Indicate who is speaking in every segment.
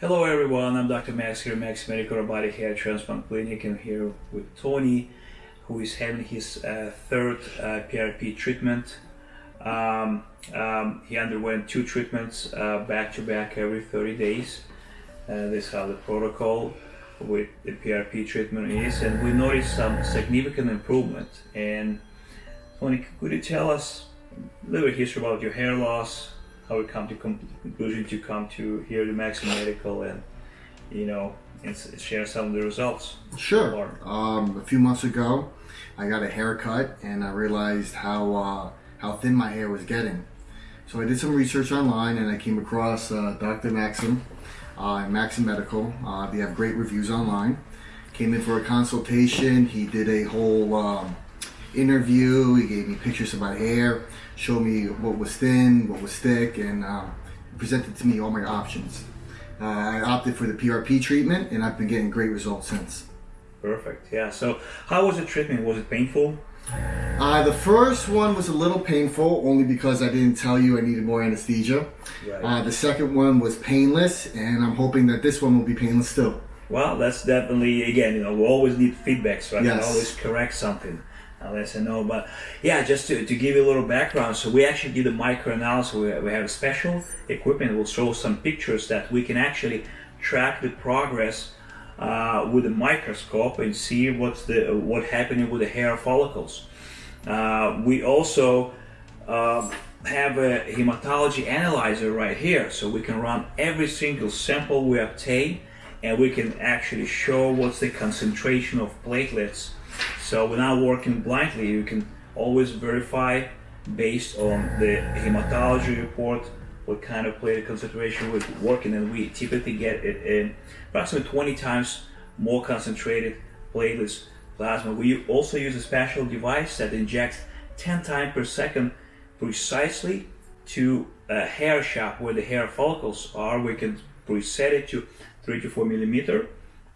Speaker 1: Hello everyone, I'm Dr. Max here, Max Medical Robotic Hair Transplant Clinic. I'm here with Tony, who is having his uh, third uh, PRP treatment. Um, um, he underwent two treatments uh, back to back every 30 days. Uh, this is how the protocol with the PRP treatment is, and we noticed some significant improvement. And Tony, could you tell us a little bit history about your hair loss, how we come to conclusion to come to here to Maxim Medical and you know and share some of the results.
Speaker 2: Sure. Um, a few months ago, I got a haircut and I realized how uh, how thin my hair was getting. So I did some research online and I came across uh, Dr. Maxim uh, Maxim Medical. Uh, they have great reviews online. Came in for a consultation. He did a whole um, interview. He gave me pictures of my hair, showed me what was thin, what was thick, and uh, presented to me all my options. Uh, I opted for the PRP treatment, and I've been getting great results since.
Speaker 1: Perfect. Yeah. So, how was the treatment? Was it painful?
Speaker 2: Uh, the first one was a little painful, only because I didn't tell you I needed more anesthesia. Right. Uh, the second one was painless, and I'm hoping that this one will be painless still.
Speaker 1: Well, that's definitely again, you know, we always need feedbacks, right? Yes. Can always correct something. Let you know. But yeah, just to, to give you a little background, so we actually did a microanalysis. We, we have a special equipment. We'll show some pictures that we can actually track the progress uh, with a microscope and see what's the what happening with the hair follicles. Uh, we also uh, have a hematology analyzer right here, so we can run every single sample we obtain, and we can actually show what's the concentration of platelets so not working blindly. You can always verify based on the hematology report what kind of platelet concentration we're working and we typically get it in approximately 20 times more concentrated platelets plasma. We also use a special device that injects 10 times per second precisely to a hair shaft where the hair follicles are. We can preset it to 3 to 4 millimeter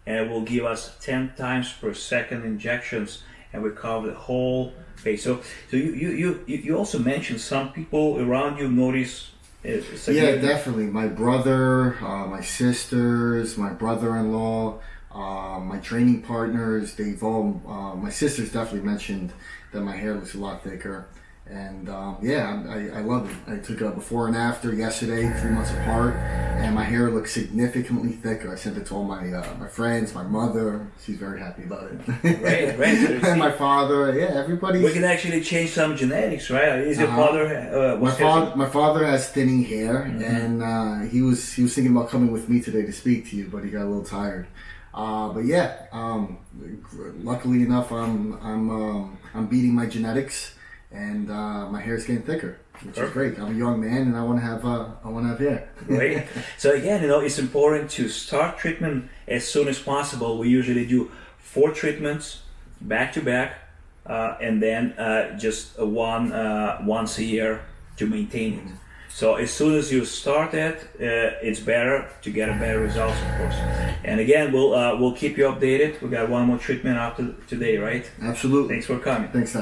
Speaker 1: and it will give us 10 times per second injections and we cover the whole face. So, so you, you, you, you also mentioned some people around you notice
Speaker 2: uh, yeah, definitely. My brother, uh, my sisters, my brother-in-law, uh, my training partners, they've all, uh, my sisters definitely mentioned that my hair looks a lot thicker. And um, yeah, I, I love it. I took a before and after yesterday, three months apart, and my hair looks significantly thicker. I sent it to all my uh, my friends, my mother. She's very happy about it.
Speaker 1: Great, great.
Speaker 2: and my father. Yeah, everybody.
Speaker 1: We can actually change some genetics, right? Is your uh father? Uh,
Speaker 2: my father, my father has thinning hair, mm -hmm. and uh, he was he was thinking about coming with me today to speak to you, but he got a little tired. Uh, but yeah, um, luckily enough, I'm I'm um, I'm beating my genetics and uh, my hair is getting thicker, which Perfect. is great. I'm a young man, and I want to have uh, I want to have hair.
Speaker 1: great. So again, you know, it's important to start treatment as soon as possible. We usually do four treatments back to back, uh, and then uh, just one uh, once a year to maintain it. So as soon as you start it, uh, it's better to get a better results, of course. And again, we'll uh, we'll keep you updated. We got one more treatment after today, right?
Speaker 2: Absolutely.
Speaker 1: Thanks for coming.
Speaker 2: Thanks.